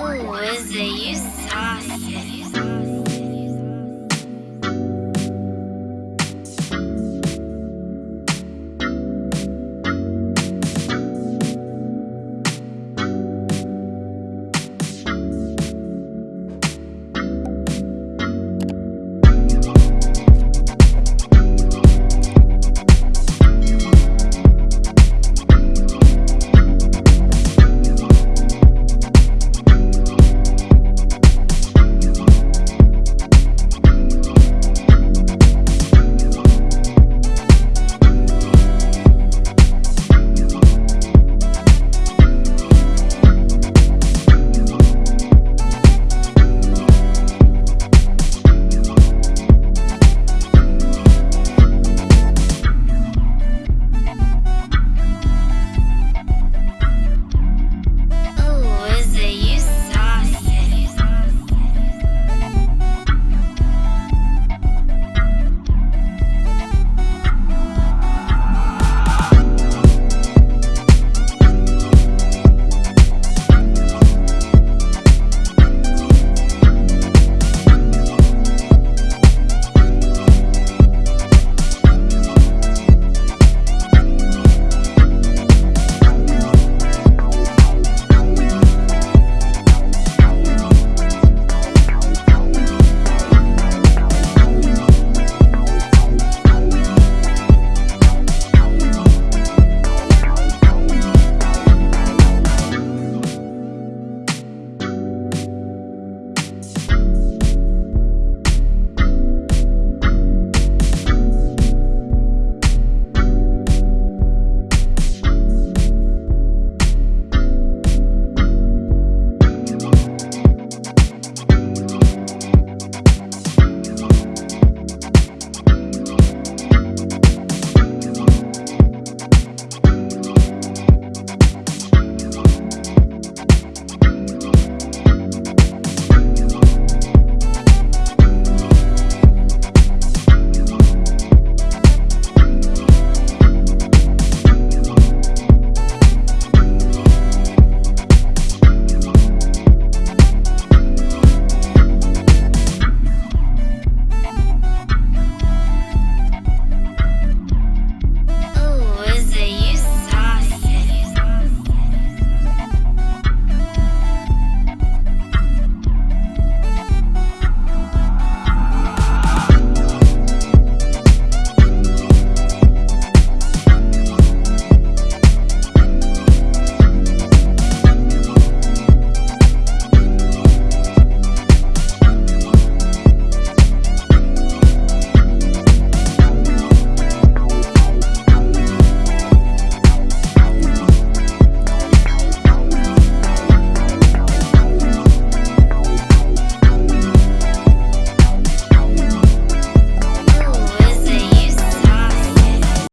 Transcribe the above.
Ooh, is it you saucy?